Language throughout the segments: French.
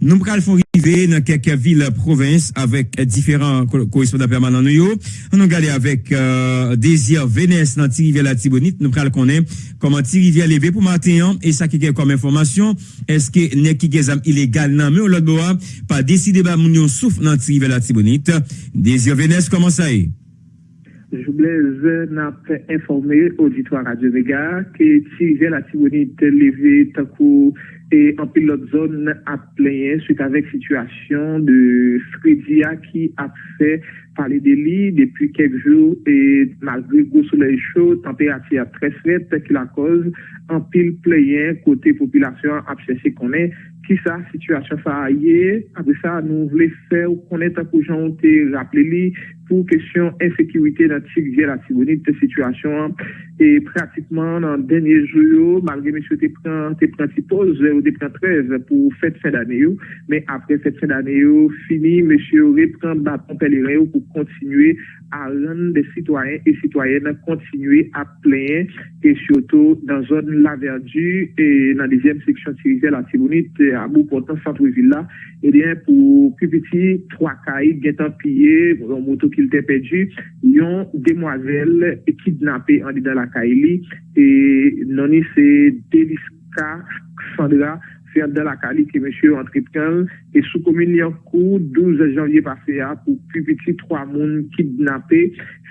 Nou pral fon rive nan keke vil provins avek diferant korespondant permanent nou yo. Nou gade avek Desir Vénès nan Tirivia la Tibonite. Nou pral konen koman Tirivia leve pou matenyan. E sa keke kom informasyon, eske ne kike zam ilegal nan me ou lot bo a pa deside ba moun yo souf nan Tirivia la Tibonite. Desir Vénès, koman sa e? Joublez nan pre informe auditoir Radio Vega ke Tirivia la Tibonite leve takou et en pilote zone à plein suite avec situation de Fredia qui a fait parler des lits depuis quelques jours et malgré gros soleil chaud, température très faible qui la cause en pile plein côté population a cherché qu'on est qui sa situation ça a après ça nous voulons faire connaître peu gens rappelé pour question insécurité dans la Tibonite situation. Et pratiquement dans le dernier jour malgré monsieur te prend tes principaux ou des 13 pour fête fin d'année mais après cette fin d'année fini monsieur reprend bâton pèlerin pour pou kontinue a ren de sitwayen e sitwayen kontinue a plen e choto dan zon la verdu e nan dezyem seksyon sirize la tibounit a bou kontan santou villa e den pou pi piti 3 kaid getan piye yon moto ki lte pedu yon demwazel kidnapé an di dan la kaili e noni se deliska Sandra Ferdel Akali ki mèche yon tripkan E sou komini an kou, 12 janvye pase a, pou pi piti 3 moun kidnapè,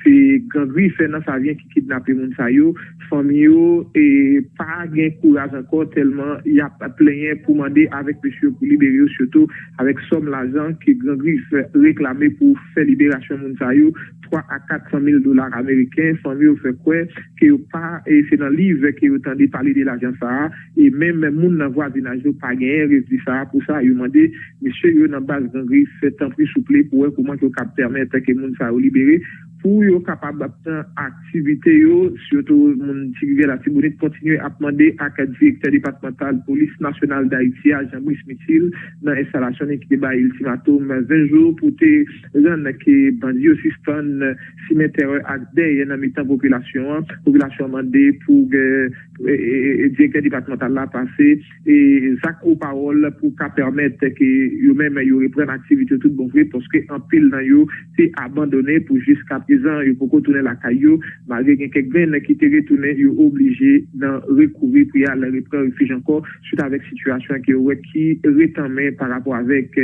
se gangri fè nan sa vyen ki kidnapè moun sa yo, fòm yo, e pa gen kouraj anko, telman y ap plenyen pou mande avèk mèsyo pou libere yo, soto avèk som l'ajan ki gangri fè reklamè pou fè liberasyon moun sa yo, 3 a 400 mil dolar Ameriken, fòm yo fè kwe, ki yo pa, e se nan liv ki yo tande pale de l'ajan sa a, e mèm moun nan vwa dinaj yo pa gen, rezi sa a pou sa, yo mande misye yo nan bas gangri, fè tan pri souple pou wè kouman ki yo kap permète ke moun sa ou libere, pou yo kapab apten aktivite yo, syoto moun tigre la tibounet kontinye apman de ak direktor departemental polis nasyonal da iti a Jean-Brice Mithil nan instalasyon ek deba ultimatum 20 jou pou te ren ke bandi yo sistan simetere ak dey nan mitan populasyon, populasyon mande pou e, e, e, direktor departemental la pase e zak ou parol pou ka permette ke yo men yo repren aktivite tout bon vre poske an pil nan yo te abandone pou jiska prezan, yo pou kontounen la kayo, magre gen kek ven ki te retounen yo oblije nan rekouvri pou ya la repren refuj ankon soute avek situasyon ki yo wek ki retanmen par rapport avek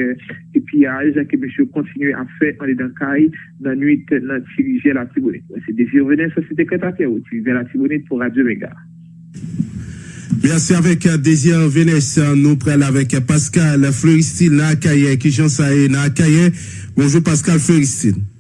epi ya ajan ki mèche kontinue a fè an li dan kay nan nuit nan tirije la tibonet. Se desi yo venen sa se dekretate ou ti ven la tibonet pou radyo mega. Merci avec euh, Désir Vénès. Nous prenons avec euh, Pascal Fleuristine Nakaye, qui j'en sais Nakaye. Bonjour Pascal Fleuristine.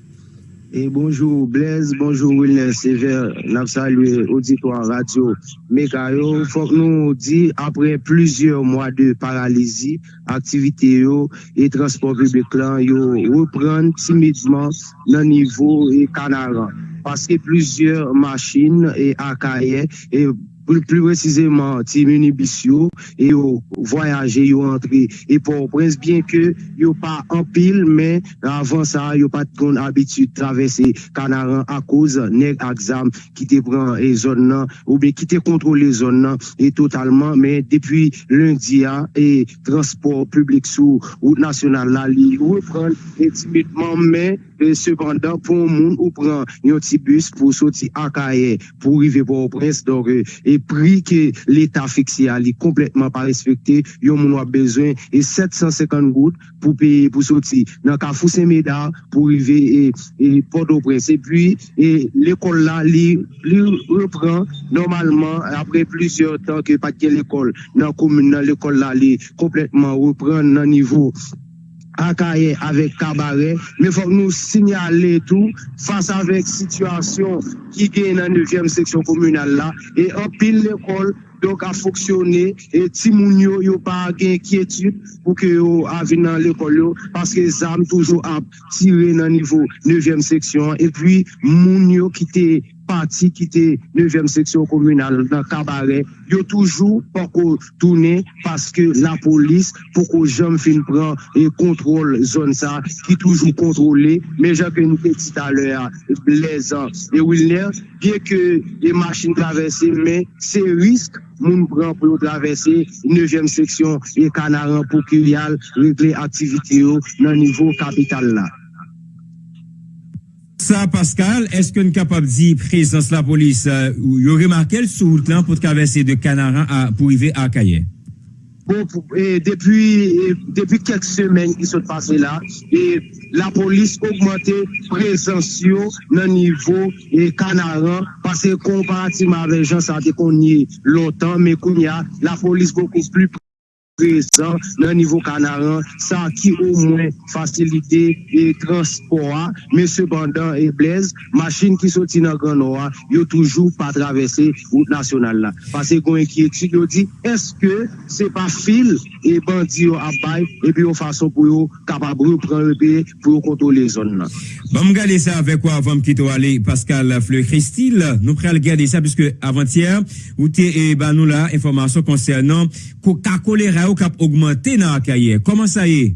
Et bonjour Blaise, bonjour Wilner Sever, nous saluons auditoire radio Mekayo. Faut que nous dit après plusieurs mois de paralysie, activité yo, et transport public là, yo reprendre timidement le niveau et Canaran. Parce que plusieurs machines et AKR et plus, plus précisément, Timunibisio, et ont voyagé, ils ont entré. Et pour prince, bien que ils pas en pile, mais avant ça, ils pas de habitude de traverser Canaran à cause nèg exam qui te prend les zones, ou bien qui te contrôle les zones, et totalement, mais depuis lundi, hein, et transport public sous route nationale, là, ils reprennent timidement, mais Sepandan pou moun ou pran yon ti bus pou soti akaye pou rive pou prens dore e pri ke l'Etat fiksi a li kompletman pa respekte yon moun wap bezwen e 750 gout pou peye pou soti nan ka fousen meda pou rive e, e podo prens e pi e, l'ekol la li, li repran normalman apre plusyon tan ke patke l'ekol nan komoun nan l'ekol la li kompletman repran nan nivou Akaye avec Cabaret, mais il faut nous signaler tout face avec situation qui gagne dans la 9e section communale là et en pile l'école donc a fonctionné et Timounio yo pas inquiétude pour que yo vienne dans l'école parce que les armes toujours à tirer dans le niveau 9e section et puis Mounio qui était parti qui était 9e section communale dans Cabaret, ils ont toujours pas tourné parce que la police, pour que j'aime fin prend et contrôle zone ça, qui toujours contrôlé. Mais j'ai que nous dit tout à l'heure, Blaise et Wilner, bien que les machines traversées, mais c'est risque moun pran pou yo travesse 9e seksyon e kanaran pou ki yal regle aktivite yo nan nivou kapital la. Ça, Pascal, est-ce qu'on est capable de dire présence la police, euh, aurait marqué sur le plan pour traverser de Canaran à, pour arriver à et depuis, depuis quelques semaines qui sont passées là, la police augmenté présence dans le niveau et Canaran, parce que comparativement avec gens, ça a y longtemps, mais qu'on y a la police beaucoup plus prezant nan nivou kanaran sa ki ou mwen fasilite e transpora men sepandan e blez machin ki soti nan granoa yo toujou pa travesse route nasyonal la pase kon enkyetud yo di eske se pa fil e bandi yo abay e pi yo fason pou yo kapabrou pran e pi pou yo kontole zon nan bon, Bam gade sa avek wa avam ki to ale Pascal Fleur Christil nou pre al gade sa piske avantier ou te e banou la informasyon konsernan koka kolera sa yo kap augmente nan akaye. Koman sa ye?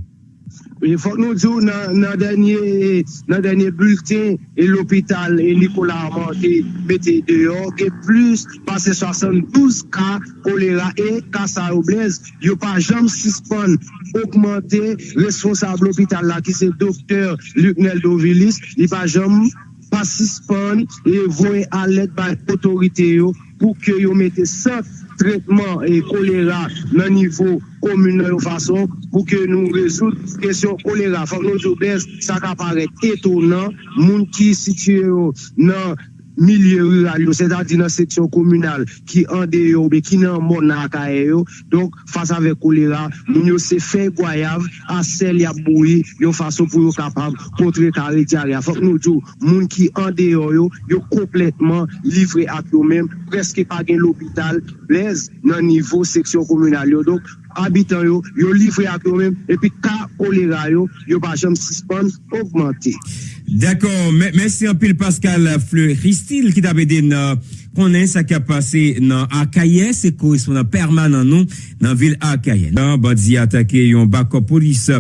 Fok nou djou nan, nan denye, denye bulten l'opital Nikola Amante mette deyo ke plus pase 72 ka kolera e kasa oblez yo pa jam sispon augmente responsable l'opital la ki se doktor Luknel Dovilis li pa jam pa sispon e voye alet bay otorite yo pou ke yo mette 100 tretman e kolera nan nivou komune nan yon fason pou ke nou rezout kesyon kolera. Fak nou joubez, sa ka paret etonan, moun ki sitye yo nan milieu rural, c'est-à-dire dans la section communale qui en dehors, mais qui n'en mon Donc, face avec choléra, nous se fait goyave, à celle à bouillir, de façon pour être capable de contrer caractère. Faut que nous disions, gens qui en dehors, yo, complètement livrés à eux-mêmes, presque pas l'hôpital, l'aise, dans le niveau section communale. Donc, habitants yo, yo livré à eux-mêmes, et puis cas choléra yo, yo pas jamais suspend, augmenter. D'accord, merci un peu Pascal Fleur. Christine qui t'a aidé ça qui a passé dans Akaye, c'est correspondant permanent nous dans ville Akaye. Dans bandi attaqué un backup police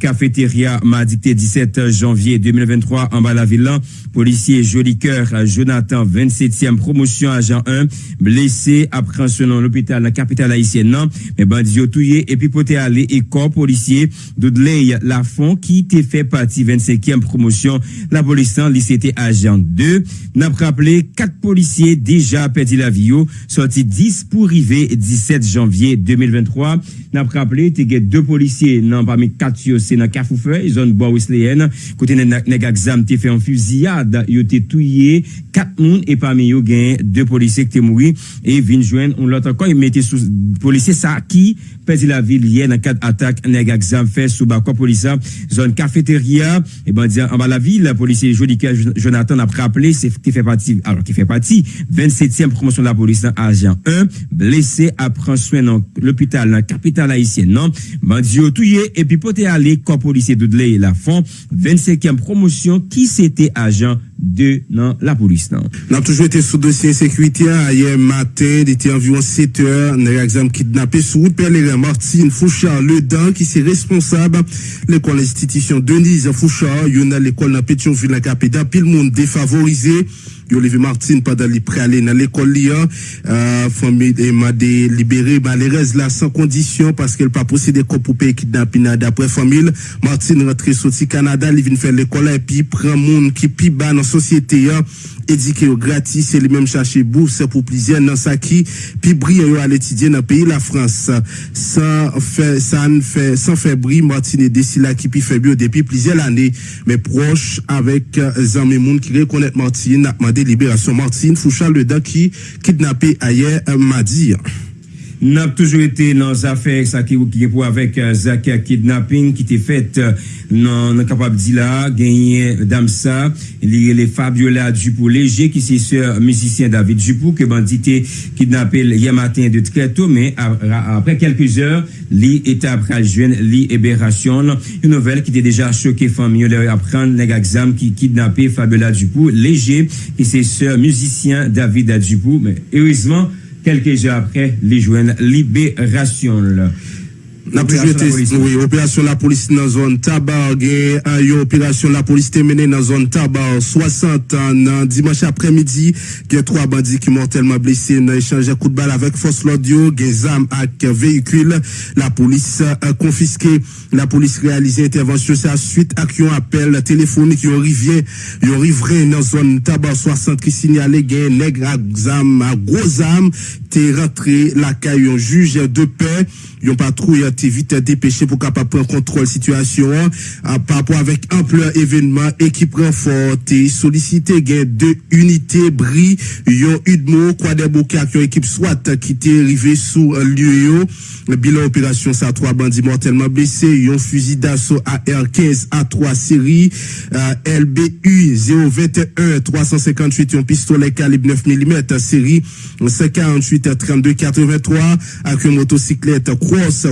cafétéria mardi 17 janvier 2023 en bas la ville. Policier joli cœur Jonathan 27e promotion agent 1 blessé après nom l'hôpital la capitale haïtienne non mais bandi et puis poté aller et corps policier Doudley Lafont qui était fait partie 25e promotion. La en lycée agent 2 n'a rappelé quatre policiers déjà perdu la vie, sorti 10 pour arriver 17 janvier 2023. N'a rappelé, il deux policiers, non, parmi quatre, c'est dans Cafoufeu, zone bois Wesleyenne. Côté nèg exam, fait en fusillade, il été tué quatre moun, et parmi eux, il deux policiers qui étaient morts, et viennent joindre, on l'autre encore, ils mettaient sous, policier ça, qui perdu la ville hier dans quatre attaques, nèg exam fait sous quoi police, zone cafétéria, et ben, en bas la ville, le policier Jolica Jonathan a rappelé, c'est qui fait partie, alors qui fait partie, 27e promotion de la police, agent 1, blessé, à prendre soin dans l'hôpital, dans la capitale haïtienne, non? Bandio touye, et puis poté aller, corps policier de la fond, 25e promotion, qui c'était agent de la police. Non. On a toujours été sous dossier sécurité. Hier matin, il était environ 7 heures. On a exemple kidnappé sous route Père Martine Fouchard, le Dan, qui est responsable l'école institution Denise Fouchard. Il y a l'école dans Pétionville, la capitale. Puis le monde défavorisé. Olivier Martin pendant les aller dans l'école liant euh, famille m'a libéré malheureuse là sans condition parce qu'elle pas possédé pour payer kidnapping d'après famille Martin rentré sorti Canada il vient faire l'école et puis prend monde qui pi bas société hein, dit que gratis et lui-même chercher bourse pour plusieurs dans ça qui puis briller à l'étudier dans le pays la France sans faire sans faire sans faire bris Martin et décidé là qui puis fait bio depuis plusieurs années mais proche avec euh, Zami Moun qui reconnaît Martin a demandé libération Martine Fouchard le qui kidnappé hier euh, mardi. N'a toujours été dans les affaires ça qui est pour avec euh, Zakia kidnapping qui était faite euh, dans non, non capable dit là gagné euh, Damsa les Fabiola Dupou léger qui c'est sœur musicien David Dupou que bandité kidnappé hier matin de très tôt mais après quelques heures li est après jeune libération une nouvelle qui était déjà choquée famille apprendre les exam qui kidnappé Fabiola Dupou léger qui c'est sœur musicien David Dupou mais heureusement quelques heures après, les joindre libération. Oui, opération la police dans zone tabac, une opération la police terminée dans zone tabac 60 ans, dimanche après-midi, il y a trois bandits qui mortellement blessés dans échange de coup de balle avec force l'audio, des armes avec véhicule. La police a confisqué, la police réalisé intervention, c'est à suite à un appel téléphonique, qui arrivé, arrivé dans zone tabac. 60 qui signalait un nègre à gros armes, t'es rentré la caille, juge de paix, yon patrouille été vite dépêché pour capable prendre contrôle situation hein, par rapport avec ampleur événement équipe renfort et sollicité gain deux unités bris. Yon Udmo quoi des qui équipe soit qui était arrivé sous lieu bilan opération ça trois bandits mortellement blessés. Yon fusil d'assaut AR-15 A3 série euh, LBU 021 358 yon pistolet calibre 9 mm série 548 32 83 avec une motocyclette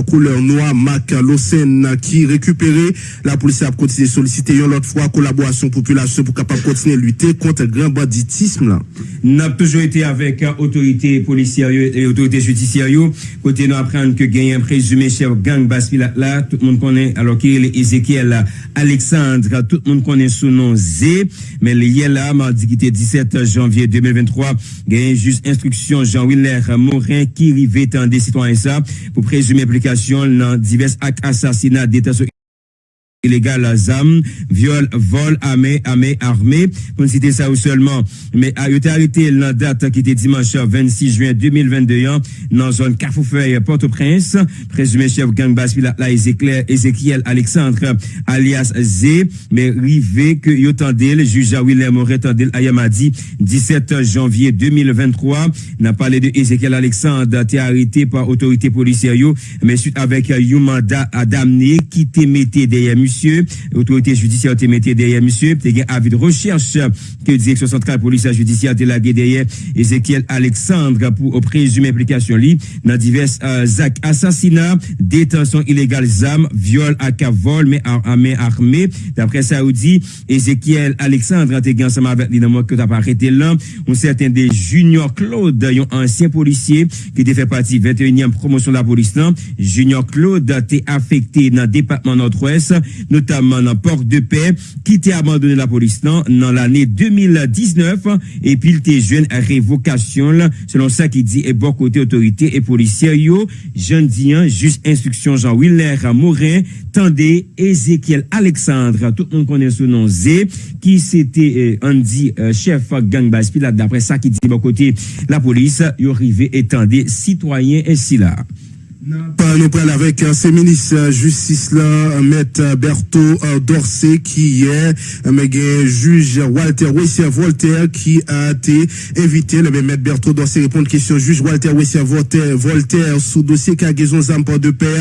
couleur noire Mac Losen qui récupéré. La police a continué solliciter une autre fois collaboration population pour capable continuer à lutter contre le grand banditisme là. N'a toujours été avec autorité policière et autorité judiciaire. Côté nous apprendre que gagne un présumé chef gang Baspila là, tout le monde connaît alors qu'il est Ezekiel Alexandre, tout le monde connaît son nom Z, mais hier là, mardi qui était 17 janvier 2023, gagne juste instruction Pierre Morin ki rive tan de sitwanyan sa pou prezume implikasyon nan divers ak asasina detasyon illégal ZAM, viol, vol, armé, armé, armé. Pour citer ça ou seulement. Mais a été arrêté la date qui était dimanche 26 juin 2022 hein, dans zone Carrefourfeuille Port-au-Prince. Présumé chef gang basse la Ezekiel Alexandre alias Z. Mais rivé que le juge Willem Moret tendel Ayamadi 17 janvier 2023 n'a parlé de Ezekiel Alexandre été arrêté par autorité policière mais suite avec un mandat à damner qui t'émettait derrière monsieur, autorité judiciaire te mette derrière monsieur, te gen avis de recherche que direction centrale police judiciaire te lage derrière Ezekiel Alexandre pour présumer implication li dans divers euh, actes assassinats, détention illégale zam, viol à vol mais armé armé. D'après dit Ezekiel Alexandre te gen ensemble avec li que t'as arrêté là, un certain des Junior Claude, un ancien policier qui était fait partie 21e promotion de la police là, Junior Claude t'est affecté dans le département nord-ouest notamment dans Port de Paix, qui t'a abandonné la police dans l'année 2019, et puis il était jeune à révocation, selon ça qui dit, et bon côté autorité et policiers, yo, jeune dian, juste instruction Jean-Willer Morin, tendez Ezekiel Alexandre, tout le monde connaît son nom Z, qui c'était euh, Andy, euh, chef gang Baspi, d'après ça qui dit, bon côté la police, yo arrivé et tendez citoyen ainsi là. Nous parlons avec ce ministre justice là, maître Berthaud Dorsey qui est juge Walter Wessier Voltaire qui a été invité. Le maître Berthaud Dorsey répond à question juge Walter Wessier Voltaire, sous dossier cargaison Zampor de paix.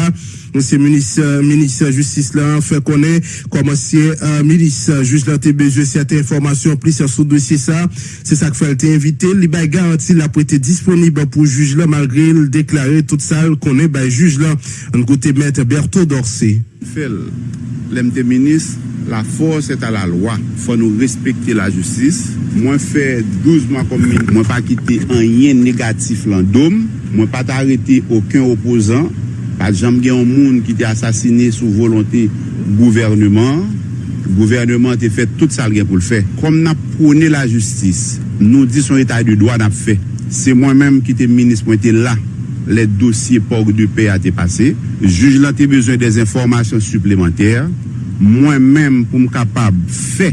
Monsye minis, minis justice la, fè konè, komansye euh, minis juj lan te bejè sète informasyon plis sou dosye sa, se sak fèl te invite, li bay garanti la pou ete disponib pou juj la malgré l deklare tout sa konè bay juj la an kote mète Berthaud Dorsey. Fèl, lemte minis, la force est à la loi. faut nous respecter la justice. Moi, fait 12 mois comme Moi, pas quitter un lien négatif l'endôme. Moi, pas t'arrêter aucun opposant. Pat jam gen yon moun ki te asasine sou volonte gouvernement, gouvernement te fet tout sal gen pou l fe. Kom nap prone la justis, nou di son etat de doa nap fe. Se mwen menm ki te minis mwen te la, le dosye pork de pe a te pase. Juj lan te bezon des informasyon suplementer. Mwen menm pou m kapab fe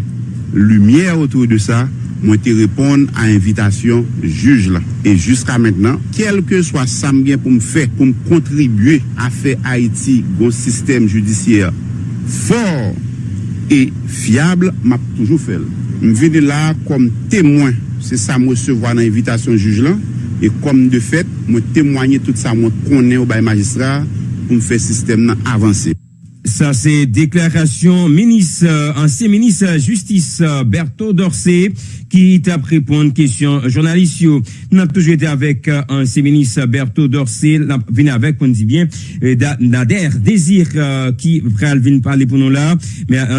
lumiye otou de sa, mwen te repon a invitasyon juj la. E jiska mennen, kelke swa sam gen pou m fè, pou m kontribuye a fè Haiti goun sistem judisyer for e fiable, m ap toujou fèl. M veni la kom temwen, se sa m resevo an invitasyon juj la, e kom de fèt, m temwanyen tout sa m konen ou bay magistra pou m fè sistem nan avanse. Sa se deklarasyon menis, anse menis justice Berthaud Dorsey ki tap repon kèsyon jounalist yo. Nou ap toujou ete avèk anse menis Berthaud Dorsey, vin avèk pou nou di bien, Nader Dezir ki pral vin pale pou nou la,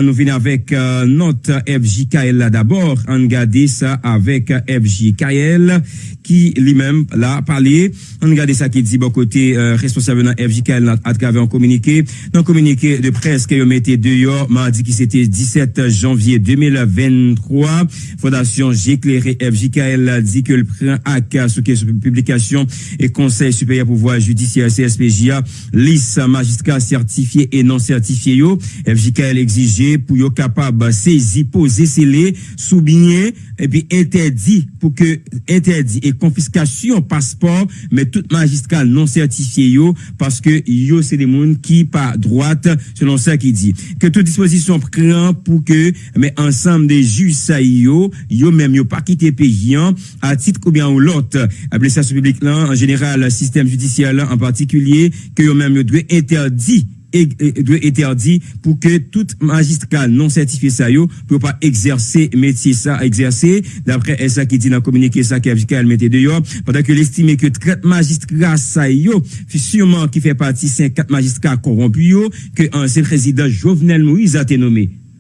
nou vin avèk not FJKL la d'abord, an gade sa avèk FJKL ki li mèm la pale, an gade sa ki di bo kote responsable nan FJKL atkave an komunike, nan komunike de preske yo mette de yo mardi ki sete 17 janvye 2023 Fondasyon J'éclairé FJKL di ke l pren ak souke sou publikasyon e konsey superior pouvoi judisyen CSPJA lis magistra certifiye e non certifiye yo. FJKL exige pou yo kapab sezi pose sele soubinye e pi interdi pou ke interdi e konfiskasyon paspor me tout magistra non certifiye yo paske yo se demoun ki pa droite selon sa ki di. Ke tout disposisyon pran pou ke, me ansam de ju sa yo, yo menm yo pa kite pe yon, a tit koubyan ou lot, a blesasyon publik lan, en general, sistem judisyal lan, en partikulye, ke yo menm yo dwe interdi dwe eterdi pou ke tout magistral non sertifiye sa yo pou pa exerse metye sa exerse, dapre esa ki di nan komunike sa ki avika el metye de yo padak yo l'estime ke tret magistral sa yo, sureman ki fe pati 54 magistral korompu yo ke an se prezident Jovenel Moïse a te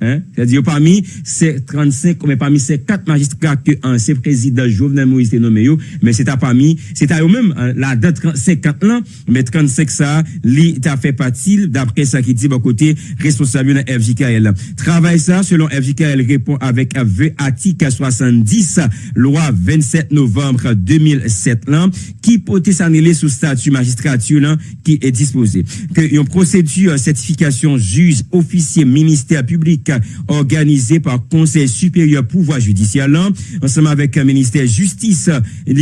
nome c'est-à-dire parmi ces 35 mais parmi ces 4 magistrats que ancien président Jovenel Moïse nommé mais c'est à parmi c'est à eux-mêmes la date 50 ans mais 35 ça li t'a fait partie d'après ça qui dit bon côté responsable de FJKL travail ça selon FJKL répond avec V article 70 loi 27 novembre 2007 là qui portait s'annuler sous statut magistrature là qui est disposé. Que une procédure certification juge officier ministère public organisé par Conseil supérieur pouvoir judiciaire ensemble avec le ministère justice et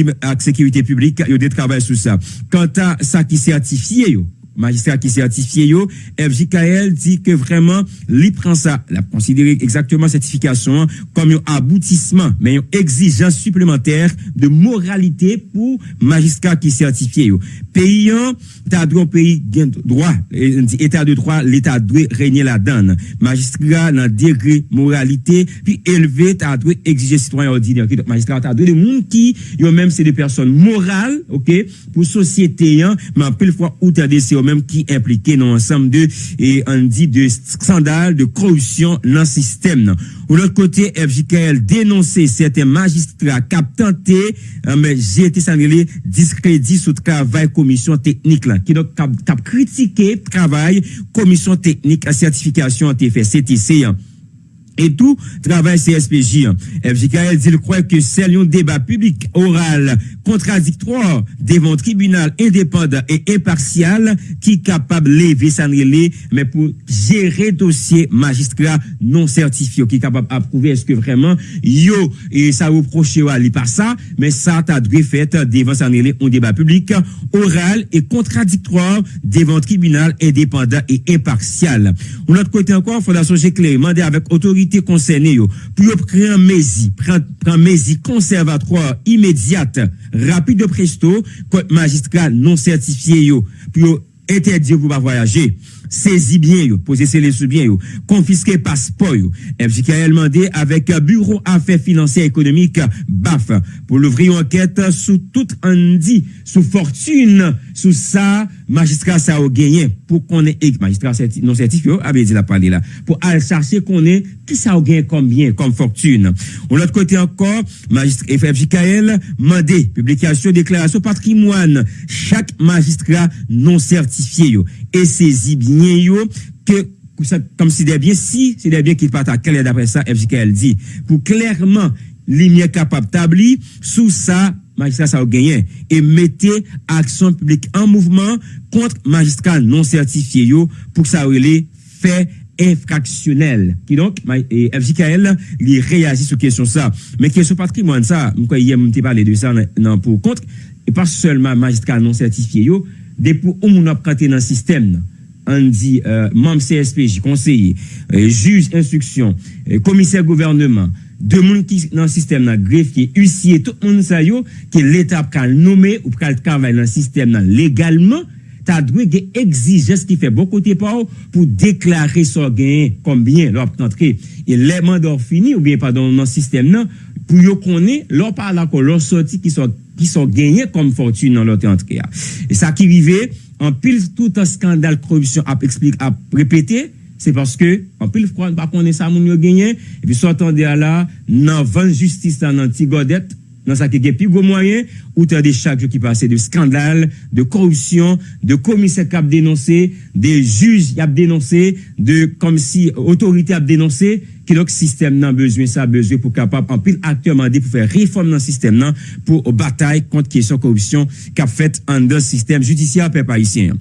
sécurité publique, il y a des travail sur ça. Quant à ça qui certifié, magistrat qui certifié yo, FJKL dit que vraiment, li prend ça, la considérer exactement certification comme un aboutissement, mais une exigence supplémentaire de moralité pour magistrat qui certifié yo. Payant, t'as droit pays droit, état de droit, l'état doit régner la donne. Magistrat dans degré moralité, puis élevé, t'as droit exiger citoyen ordinaire. Magistrat, t'as droit de monde qui, yo même c'est des personnes morales, ok, pour société, mais en plus fois, où t'as des même qui impliqué dans l'ensemble de, et dit de scandale, de corruption dans le système. Ou l'autre côté, FJKL dénonçait certains magistrats qui ont tenté, mais j'ai été sanglé, discrédit sous travail commission technique là, qui donc a critiqué travail commission technique à certification TFCTC. Et tout travail CSPJ. FJKL dit le croit que c'est un débat public oral contradictoire devant tribunal indépendant et impartial qui capable lever relais, mais pour gérer dossier magistrat non certifié, qui capable d'approuver est-ce que vraiment yo et ça reproche à lui par ça, mais ça t'a dû fait devant relais un débat public oral et contradictoire devant tribunal indépendant et impartial. De l'autre côté encore, Fondation Géclé demandé avec autorité concerné pour créer un mési, prendre mési conservatoire immédiate, rapide de presto, contre magistrat non certifié pour interdire vous pas voyager. Saisi bien yo, poser les sous bien yo, confisquer passeport yo. FJKL demandé avec bureau affaires financières économiques BAF pour l'ouvrir enquête sous toute dit sous fortune, sous ça magistrat sa ou genyen pou konen ek magistrat certi, non sertif yo, abe di la pale la, pou al chache konen ki sa ou genyen konbyen, kon fortune. Ou lot kote ankon, magistrat FFJKL mande, publikasyon, deklarasyon patrimoine, chak magistrat non sertifiye yo, e sezi binyen yo, ke kom si debyen, si si debyen ki pata kler dapre sa FJKL di, pou klerman li mye kapap tabli, sou sa magistrat sa ou genyen e mette aksyon publik an mouvman kont magistral non sertifiye yo pou sa ou ele fe infraksyonel. Ki donk, FJKL li reagi sou kesyon sa. Men kesyon patrimoine sa, mwen kwa yè mwen te pale de sa nan, nan pou kont, e pas selman magistral non sertifiye yo, depou ou moun ap kante nan sistem nan. an di euh, mam CSPJ, konseye, euh, juj instruksyon, euh, komiser gouvernement, de moun ki nan sistem nan gref ki usye tout moun sa yo ki l'Etat pral nome ou pral travay nan sistem nan legalman ta dwe ge exijes ki fe bon kote pa ou pou deklare so genye konbyen lop tantre e leman dor fini ou bien padon nan sistem nan pou yo konen lop ala kon lor soti ki so, ki so genye kom fortune nan lop tantre ya e sa ki rive an ah. pil tout an skandal korupsyon ap, ap repete Se paske, anpil fkwa, pa konen sa moun yo genyen, epi sotan de ala, nan van justice nan nan ti godet, nan sa ke gepi go mwayen, ou te de chak yo ki pase de skandal, de korupsyon, de komise kap denonse, de juj yap denonse, de kom si otorite yap denonse, ki lòk sistem nan bezwen sa bezwen pou kapap anpil aktyman de pou fè reform nan sistem nan pou batay kont kesyon korupsyon kap fèt an de sistem judisyap pe parisyen.